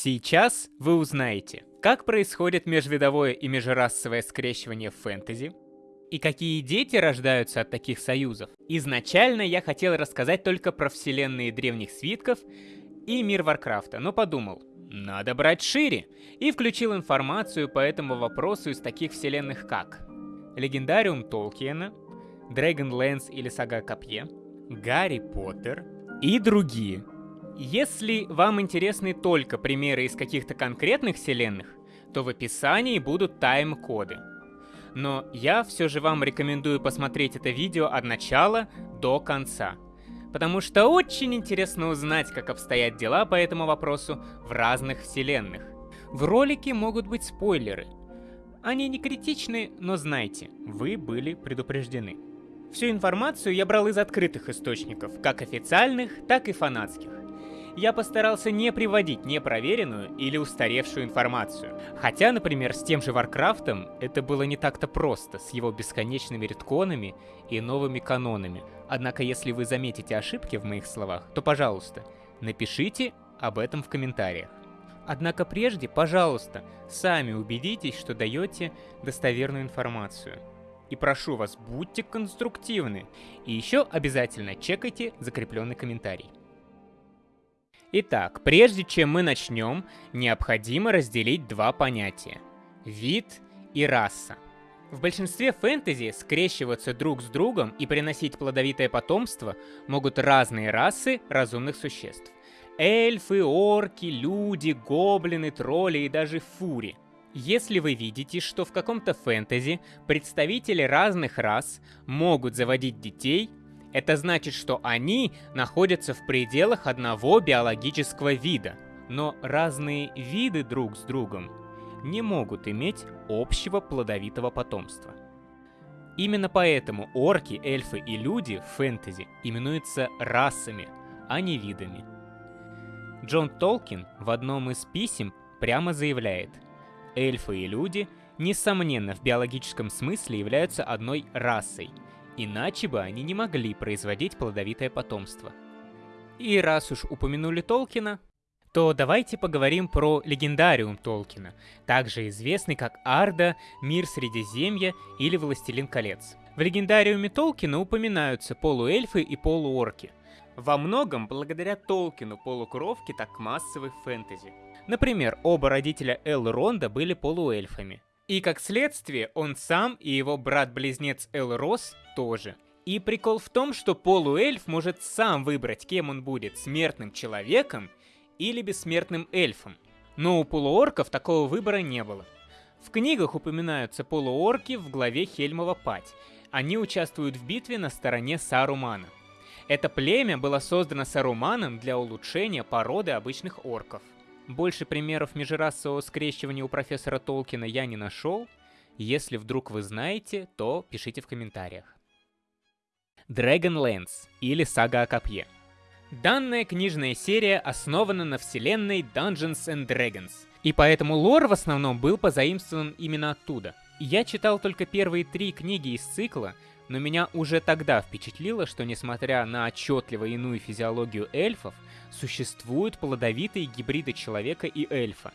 Сейчас вы узнаете, как происходит межвидовое и межрасовое скрещивание в фэнтези, и какие дети рождаются от таких союзов. Изначально я хотел рассказать только про вселенные древних свитков и мир Варкрафта, но подумал, надо брать шире, и включил информацию по этому вопросу из таких вселенных как Легендариум Толкиена, Dragonlance или Сага Копье, Гарри Поттер и другие. Если вам интересны только примеры из каких-то конкретных вселенных, то в описании будут тайм-коды. Но я все же вам рекомендую посмотреть это видео от начала до конца. Потому что очень интересно узнать, как обстоят дела по этому вопросу в разных вселенных. В ролике могут быть спойлеры. Они не критичны, но знайте, вы были предупреждены. Всю информацию я брал из открытых источников, как официальных, так и фанатских. Я постарался не приводить непроверенную или устаревшую информацию. Хотя, например, с тем же Warcraft ом это было не так-то просто, с его бесконечными ретконами и новыми канонами. Однако, если вы заметите ошибки в моих словах, то, пожалуйста, напишите об этом в комментариях. Однако прежде, пожалуйста, сами убедитесь, что даете достоверную информацию. И прошу вас, будьте конструктивны. И еще обязательно чекайте закрепленный комментарий. Итак, прежде чем мы начнем, необходимо разделить два понятия. Вид и раса. В большинстве фэнтези скрещиваться друг с другом и приносить плодовитое потомство могут разные расы разумных существ. Эльфы, орки, люди, гоблины, тролли и даже фури – если вы видите, что в каком-то фэнтези представители разных рас могут заводить детей, это значит, что они находятся в пределах одного биологического вида, но разные виды друг с другом не могут иметь общего плодовитого потомства. Именно поэтому орки, эльфы и люди в фэнтези именуются расами, а не видами. Джон Толкин в одном из писем прямо заявляет – эльфы и люди, несомненно, в биологическом смысле являются одной расой, иначе бы они не могли производить плодовитое потомство. И раз уж упомянули Толкина, то давайте поговорим про легендариум Толкина, также известный как Арда, Мир Средиземья или Властелин колец. В легендариуме Толкина упоминаются полуэльфы и полуорки. Во многом благодаря Толкину полукровки так массовы в фэнтези. Например, оба родителя Элронда были полуэльфами. И как следствие, он сам и его брат-близнец Элрос тоже. И прикол в том, что полуэльф может сам выбрать, кем он будет, смертным человеком или бессмертным эльфом. Но у полуорков такого выбора не было. В книгах упоминаются полуорки в главе Хельмова Пать. Они участвуют в битве на стороне Сарумана. Это племя было создано Саруманом для улучшения породы обычных орков – больше примеров межрасового скрещивания у профессора Толкина я не нашел. Если вдруг вы знаете, то пишите в комментариях. Dragonlance или Сага о Копье. Данная книжная серия основана на вселенной Dungeons and Dragons, и поэтому лор в основном был позаимствован именно оттуда. Я читал только первые три книги из цикла, но меня уже тогда впечатлило, что несмотря на отчетливо иную физиологию эльфов, существуют плодовитые гибриды человека и эльфа.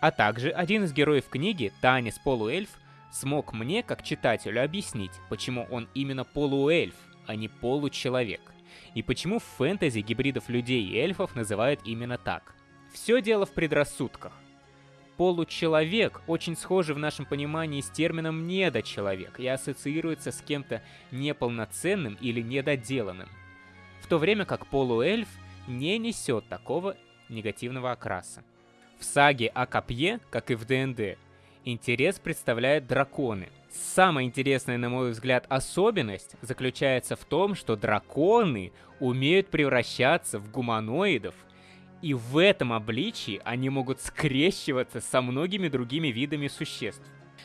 А также один из героев книги, Танис Полуэльф, смог мне, как читателю, объяснить, почему он именно полуэльф, а не получеловек. И почему в фэнтези гибридов людей и эльфов называют именно так. Все дело в предрассудках. Получеловек очень схожий в нашем понимании с термином недочеловек и ассоциируется с кем-то неполноценным или недоделанным. В то время как полуэльф не несет такого негативного окраса. В саге о копье, как и в ДНД, интерес представляют драконы. Самая интересная, на мой взгляд, особенность заключается в том, что драконы умеют превращаться в гуманоидов и в этом обличии они могут скрещиваться со многими другими видами существ.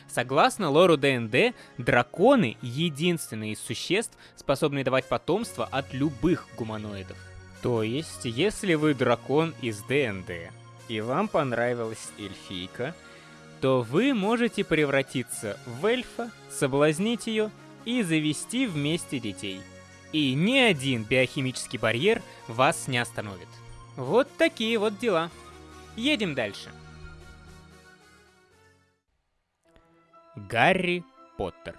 Согласно лору ДНД, драконы — единственные из существ, способные давать потомство от любых гуманоидов. То есть, если вы дракон из ДНД, и вам понравилась эльфийка, то вы можете превратиться в эльфа, соблазнить ее и завести вместе детей. И ни один биохимический барьер вас не остановит. Вот такие вот дела. Едем дальше. Гарри Поттер.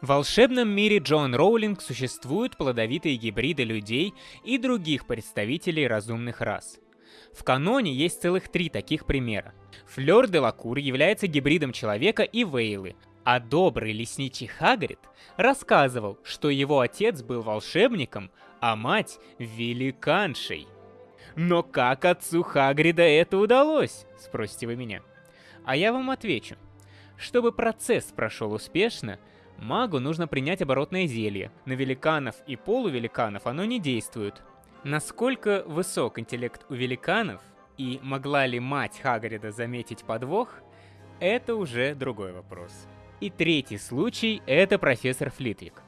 В волшебном мире Джон Роулинг существуют плодовитые гибриды людей и других представителей разумных рас. В каноне есть целых три таких примера. Флёр де Лакур является гибридом человека и Вейлы, а добрый лесничий Хагрид рассказывал, что его отец был волшебником, а мать — великаншей. Но как отцу Хагрида это удалось, спросите вы меня? А я вам отвечу. Чтобы процесс прошел успешно, магу нужно принять оборотное зелье. На великанов и полувеликанов оно не действует. Насколько высок интеллект у великанов и могла ли мать Хагрида заметить подвох, это уже другой вопрос. И третий случай — это профессор Флитвик.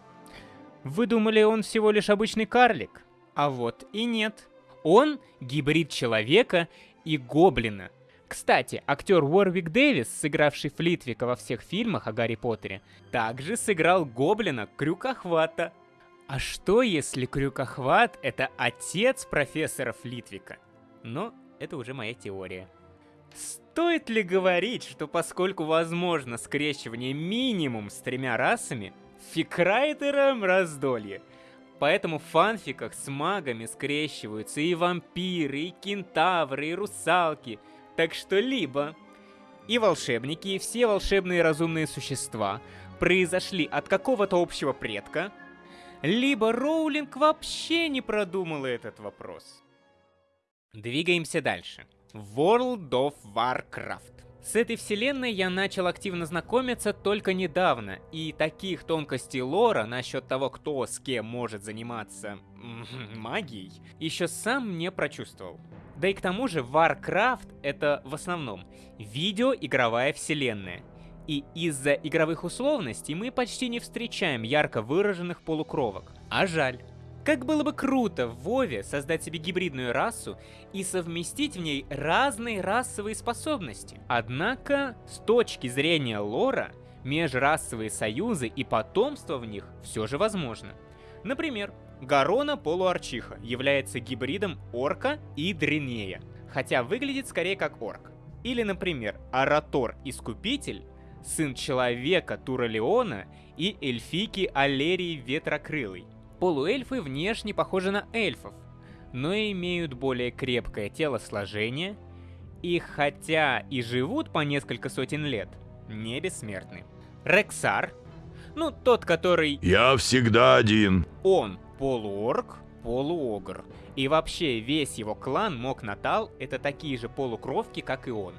Вы думали, он всего лишь обычный карлик? А вот и нет. Он гибрид человека и гоблина. Кстати, актер Уорвик Дэвис, сыгравший Флитвика во всех фильмах о Гарри Поттере, также сыграл гоблина Крюкохвата. А что если Крюкохват — это отец профессора Флитвика? Но это уже моя теория. Стоит ли говорить, что поскольку возможно скрещивание минимум с тремя расами, фикрайтерам раздолье. Поэтому в фанфиках с магами скрещиваются и вампиры, и кентавры, и русалки. Так что либо и волшебники, и все волшебные разумные существа произошли от какого-то общего предка, либо Роулинг вообще не продумала этот вопрос. Двигаемся дальше. World of Warcraft. С этой вселенной я начал активно знакомиться только недавно, и таких тонкостей лора насчет того, кто с кем может заниматься магией, еще сам не прочувствовал. Да и к тому же Warcraft это в основном видеоигровая вселенная. И из-за игровых условностей мы почти не встречаем ярко выраженных полукровок. А жаль. Как было бы круто в Вове создать себе гибридную расу и совместить в ней разные расовые способности. Однако, с точки зрения лора, межрасовые союзы и потомство в них все же возможно. Например, Гарона полуарчиха является гибридом орка и дренея, хотя выглядит скорее как орк. Или, например, Аратор Искупитель, сын человека Туралеона и эльфики Алерии Ветрокрылой – Полуэльфы внешне похожи на эльфов, но имеют более крепкое телосложение, и хотя и живут по несколько сотен лет, не бессмертны. Рексар, ну тот, который... Я всегда один. Он полуорг, полуогр. И вообще весь его клан Мок Натал это такие же полукровки, как и он.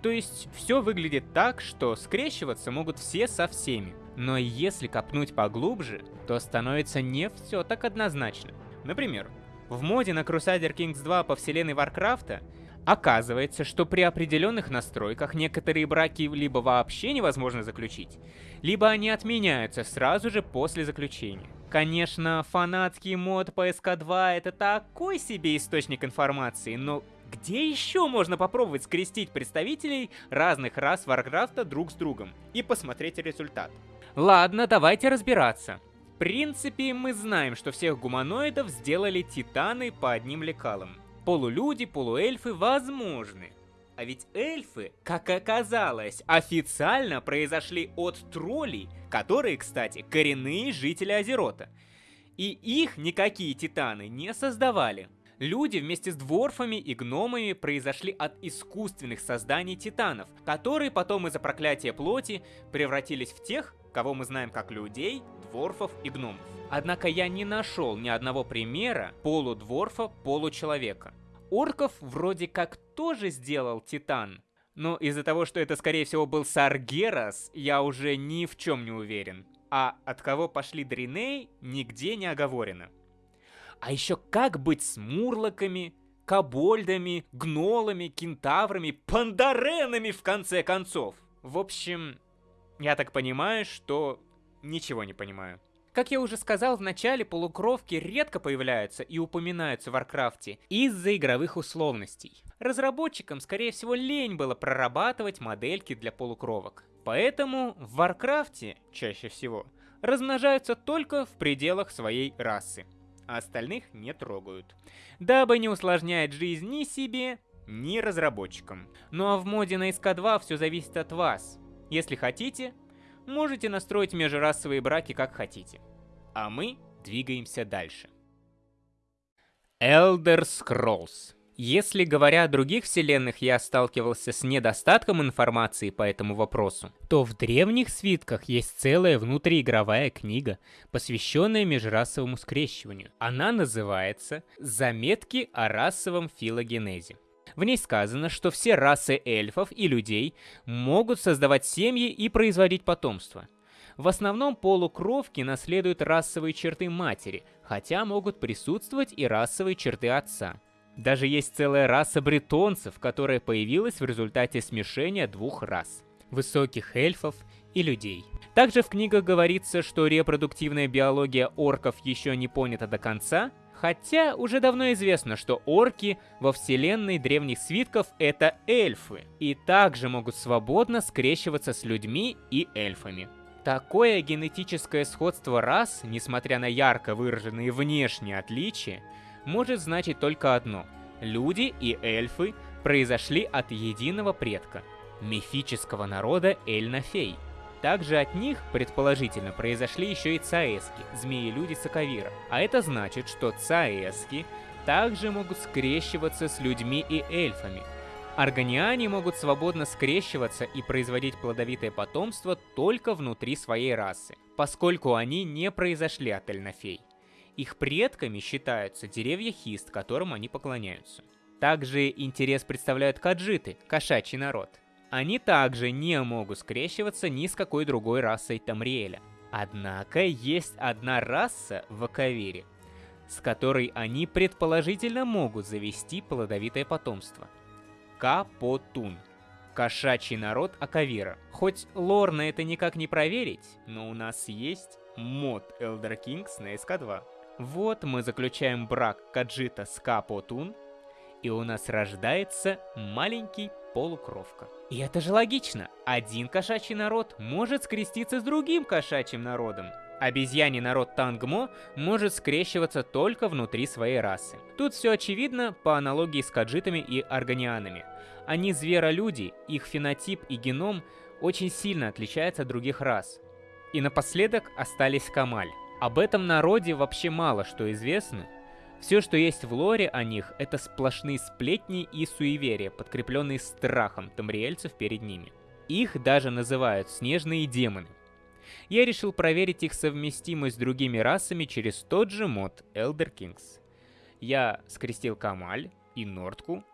То есть все выглядит так, что скрещиваться могут все со всеми. Но если копнуть поглубже, то становится не все так однозначно. Например, в моде на Crusader Kings 2 по вселенной Варкрафта оказывается, что при определенных настройках некоторые браки либо вообще невозможно заключить, либо они отменяются сразу же после заключения. Конечно, фанатский мод по SK2 это такой себе источник информации, но где еще можно попробовать скрестить представителей разных рас Варкрафта друг с другом и посмотреть результат? Ладно, давайте разбираться. В принципе, мы знаем, что всех гуманоидов сделали титаны по одним лекалам. Полулюди, полуэльфы возможны. А ведь эльфы, как оказалось, официально произошли от троллей, которые, кстати, коренные жители Азерота. И их никакие титаны не создавали. Люди вместе с дворфами и гномами произошли от искусственных созданий титанов, которые потом из-за проклятия плоти превратились в тех, кого мы знаем как людей, дворфов и гномов. Однако я не нашел ни одного примера полудворфа, получеловека. Орков вроде как тоже сделал Титан, но из-за того, что это скорее всего был Саргерас, я уже ни в чем не уверен. А от кого пошли Дриней, нигде не оговорено. А еще как быть с мурлоками, кобольдами, гнолами, кентаврами, пандаренами в конце концов? В общем, я так понимаю, что ничего не понимаю. Как я уже сказал, в начале полукровки редко появляются и упоминаются в Warcraft е из-за игровых условностей. Разработчикам, скорее всего, лень было прорабатывать модельки для полукровок. Поэтому в Warcraft е, чаще всего, размножаются только в пределах своей расы, а остальных не трогают. Дабы не усложнять жизнь ни себе, ни разработчикам. Ну а в моде на СК2 все зависит от вас. Если хотите, можете настроить межрасовые браки как хотите. А мы двигаемся дальше. Elder Scrolls. Если говоря о других вселенных я сталкивался с недостатком информации по этому вопросу, то в древних свитках есть целая внутриигровая книга, посвященная межрасовому скрещиванию. Она называется «Заметки о расовом филогенезе». В ней сказано, что все расы эльфов и людей могут создавать семьи и производить потомство. В основном полукровки наследуют расовые черты матери, хотя могут присутствовать и расовые черты отца. Даже есть целая раса бретонцев, которая появилась в результате смешения двух рас – высоких эльфов и людей. Также в книгах говорится, что репродуктивная биология орков еще не понята до конца, хотя уже давно известно, что орки во вселенной древних свитков — это эльфы, и также могут свободно скрещиваться с людьми и эльфами. Такое генетическое сходство рас, несмотря на ярко выраженные внешние отличия, может значить только одно. Люди и эльфы произошли от единого предка – мифического народа Эльнафей. Также от них, предположительно, произошли еще и цаэски, змеи-люди Сакавира. А это значит, что цаэски также могут скрещиваться с людьми и эльфами. Органиане могут свободно скрещиваться и производить плодовитое потомство только внутри своей расы, поскольку они не произошли от Эльнафей. Их предками считаются деревья хист, которым они поклоняются. Также интерес представляют каджиты, кошачий народ. Они также не могут скрещиваться ни с какой другой расой Тамриэля. Однако есть одна раса в Акавире, с которой они предположительно могут завести плодовитое потомство. Капотун. Кошачий народ Акавира. Хоть лор на это никак не проверить, но у нас есть мод Elder Kings на SK2. Вот мы заключаем брак Каджита с Капотун, и у нас рождается маленький полукровка. И это же логично. Один кошачий народ может скреститься с другим кошачьим народом. Обезьяний народ Тангмо может скрещиваться только внутри своей расы. Тут все очевидно по аналогии с каджитами и органианами. Они зверолюди, их фенотип и геном очень сильно отличаются от других рас. И напоследок остались Камаль. Об этом народе вообще мало что известно. Все, что есть в лоре о них, это сплошные сплетни и суеверия, подкрепленные страхом тамриэльцев перед ними. Их даже называют снежные демоны. Я решил проверить их совместимость с другими расами через тот же мод Elder Kings. Я скрестил Камаль и Нордку,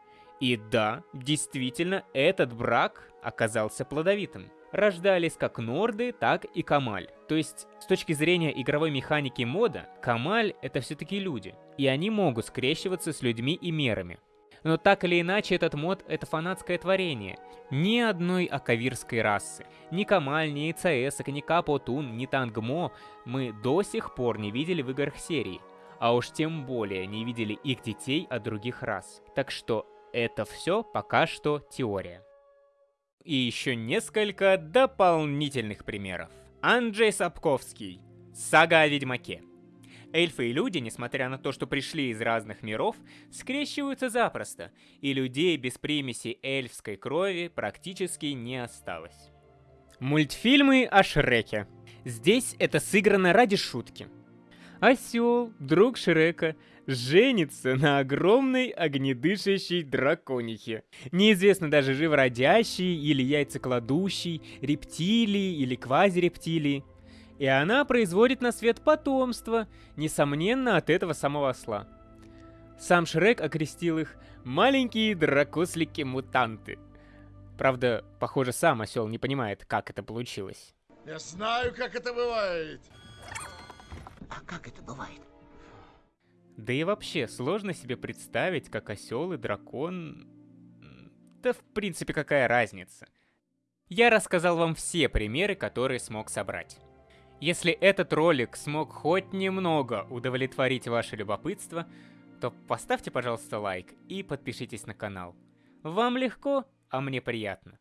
и да, действительно, этот брак оказался плодовитым рождались как Норды, так и Камаль. То есть, с точки зрения игровой механики мода, Камаль — это все-таки люди, и они могут скрещиваться с людьми и мерами. Но так или иначе, этот мод — это фанатское творение. Ни одной акавирской расы. Ни Камаль, ни ИЦС, ни Капотун, ни Тангмо мы до сих пор не видели в играх серии. А уж тем более не видели их детей от других рас. Так что это все пока что теория и еще несколько дополнительных примеров. Анджей Сапковский. Сага о Ведьмаке. Эльфы и люди, несмотря на то, что пришли из разных миров, скрещиваются запросто, и людей без примеси эльфской крови практически не осталось. Мультфильмы о Шреке. Здесь это сыграно ради шутки. Осел, друг Шрека, женится на огромной огнедышащей драконихе. Неизвестно даже живородящей или яйцекладущей, рептилии или квазирептилии. И она производит на свет потомство, несомненно, от этого самого осла. Сам Шрек окрестил их «маленькие дракослики-мутанты». Правда, похоже, сам осел не понимает, как это получилось. Я знаю, как это бывает. А как это бывает? Да и вообще, сложно себе представить, как осел и дракон... Да в принципе какая разница. Я рассказал вам все примеры, которые смог собрать. Если этот ролик смог хоть немного удовлетворить ваше любопытство, то поставьте, пожалуйста, лайк и подпишитесь на канал. Вам легко, а мне приятно.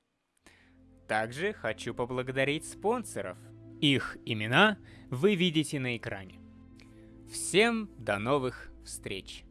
Также хочу поблагодарить спонсоров. Их имена вы видите на экране. Всем до новых встреч!